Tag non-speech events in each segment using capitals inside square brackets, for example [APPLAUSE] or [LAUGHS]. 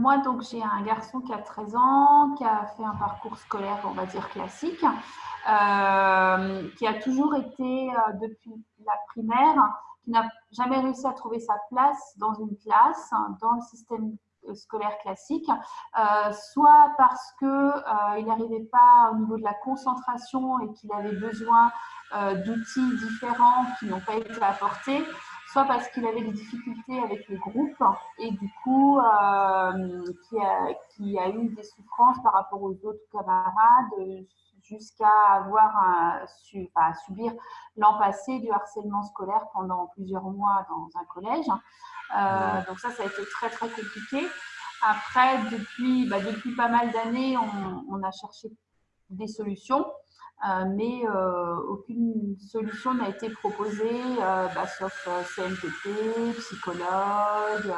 moi, donc, j'ai un garçon qui a 13 ans, qui a fait un parcours scolaire, on va dire, classique, euh, qui a toujours été, euh, depuis la primaire, qui n'a jamais réussi à trouver sa place dans une classe, dans le système scolaire classique, euh, soit parce qu'il n'arrivait pas au niveau de la concentration et qu'il avait besoin d'outils différents qui n'ont pas été apportés, soit parce qu'il avait des difficultés avec les groupes et du coup qui, a, qui, a, eu des souffrances par rapport aux autres camarades jusqu'à avoir un, à subir l'an passé du harcèlement scolaire pendant plusieurs mois dans un collège. Euh, donc ça, ça a été très très compliqué. Après, depuis, bah, depuis pas mal d'années, on, a cherché des solutions, euh, mais euh, aucune solution n'a été proposée, bah, sauf CNPP, psychologue,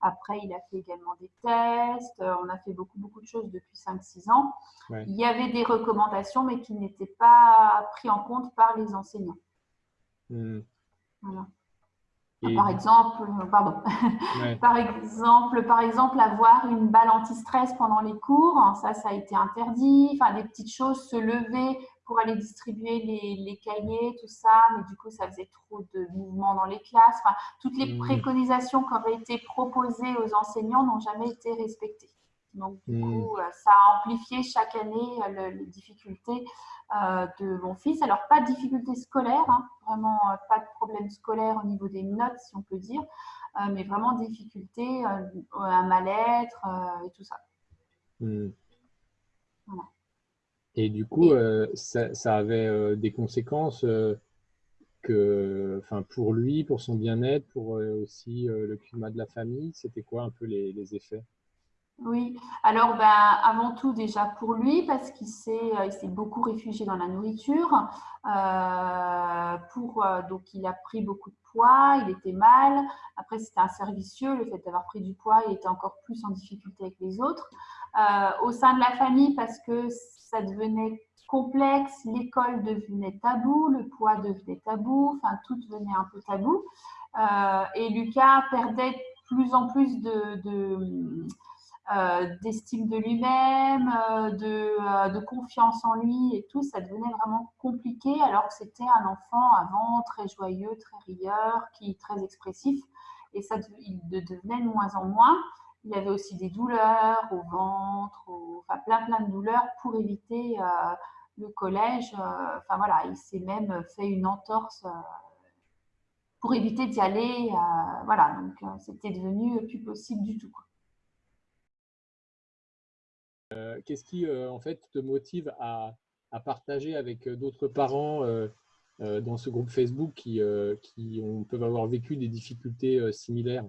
après, il a fait également des tests. Euh, on a fait beaucoup, beaucoup de choses depuis 5-6 ans. Il y avait des recommandations, mais qui n'étaient pas prises en compte par les enseignants. Par exemple, euh, pardon. [LAUGHS] par exemple, par exemple, avoir une balle anti-stress pendant les cours, ça, ça a été interdit. Enfin, des petites choses, se lever pour aller distribuer les, cahiers, tout ça, mais du coup, ça faisait trop de mouvements dans les classes. Enfin, toutes les mmh. préconisations qui avaient été proposées aux enseignants n'ont jamais été respectées. Donc, du mmh. coup, euh, ça a amplifié chaque année euh, les difficultés euh, de mon fils. Alors, pas de difficultés scolaires, hein, vraiment pas de problème scolaire au niveau des notes, si on peut dire, mais vraiment difficultés, un mal-être et tout ça. Mmh. Voilà. Et du coup, euh, ça, avait euh, des conséquences euh, que, enfin, pour lui, pour son bien-être, pour aussi le climat de la famille? C'était quoi un peu les, effets? Oui, alors ben, avant tout déjà pour lui parce qu'il s'est beaucoup réfugié dans la nourriture. pour, donc il a pris beaucoup de poids, il était mal. Après c'était un servicieux, le fait d'avoir pris du poids, il était encore plus en difficulté avec les autres. au sein de la famille parce que ça devenait complexe, l'école devenait tabou, le poids devenait tabou, enfin tout devenait un peu tabou. Euh, et Lucas perdait plus en plus de, euh, d'estime de, lui-même, euh, de, de, confiance en lui et tout, ça devenait vraiment compliqué alors que c'était un enfant avant très joyeux, très rieur, qui très expressif et ça il devenait de moins en moins. Il avait aussi des douleurs au ventre, enfin plein plein de douleurs pour éviter euh, le collège. Euh, enfin voilà, il s'est même fait une entorse euh, pour éviter d'y aller. voilà, donc c'était devenu plus possible du tout. Qu'est-ce qui en fait te motive à, partager avec d'autres parents dans ce groupe Facebook qui, qui peuvent avoir vécu des difficultés similaires?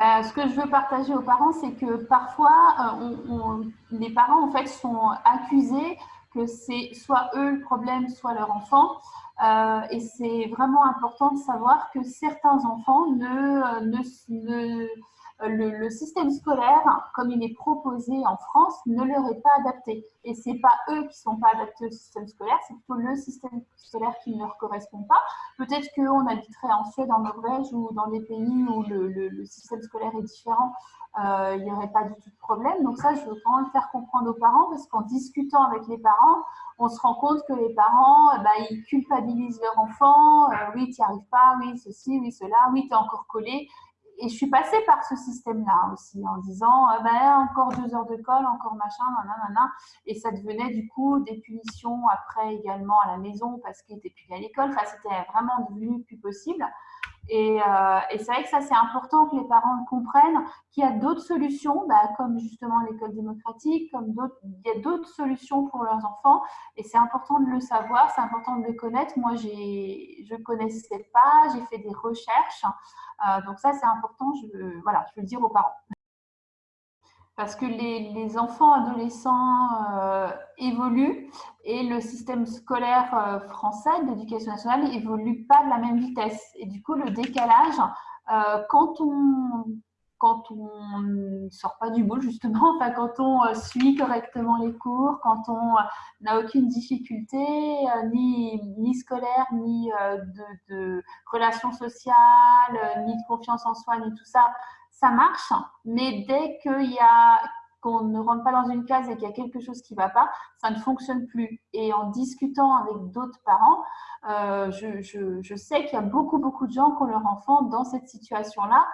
Euh, ce que je veux partager aux parents, c'est que parfois, euh, les parents en fait sont accusés que c'est soit eux le problème, soit leur enfant. Euh, et c'est vraiment important de savoir que certains enfants ne, ne, le, système scolaire, comme il est proposé en France, ne leur est pas adapté. Et ce n'est pas eux qui ne sont pas adaptés au système scolaire, c'est plutôt le système scolaire qui ne leur correspond pas. Peut-être qu'on habiterait en Suède, en Norvège ou dans des pays où le, système scolaire est différent, euh, il n'y aurait pas du tout de problème. Donc ça, je veux vraiment le faire comprendre aux parents parce qu'en discutant avec les parents, on se rend compte que les parents, bah, ils culpabilisent leur enfant. Euh, oui, tu n'y arrives pas, oui, ceci, oui, cela, oui, tu es encore collé et je suis passée par ce système-là aussi, en disant, ah ben, encore deux heures de colle, encore machin, nanana, et ça devenait du coup des punitions après également à la maison parce qu'il était plus à l'école. Enfin, c'était vraiment devenu plus possible. Et, euh, et c'est vrai que ça, c'est important que les parents comprennent qu'il y a d'autres solutions, bah, comme justement l'école démocratique, comme il y a d'autres solutions pour leurs enfants. Et c'est important de le savoir, c'est important de le connaître. Moi, je ne connaissais pas, j'ai fait des recherches. Euh, donc ça, c'est important, voilà, je veux le dire aux parents. Parce que les, enfants adolescents euh, évoluent et le système scolaire euh, français d'éducation nationale évolue pas de la même vitesse. Et du coup, le décalage, quand on quand on ne sort pas du bout, justement, [LAUGHS] enfin, quand on euh, suit correctement les cours, quand on euh, n'a aucune difficulté, euh, ni, ni scolaire, ni de, de relations sociales, ni de confiance en soi, ni tout ça, ça marche. Mais dès qu'il y a qu'on ne rentre pas dans une case et qu'il y a quelque chose qui ne va pas, ça ne fonctionne plus. Et en discutant avec d'autres parents, je, je, sais qu'il y a beaucoup, beaucoup de gens qui ont leur enfant dans cette situation-là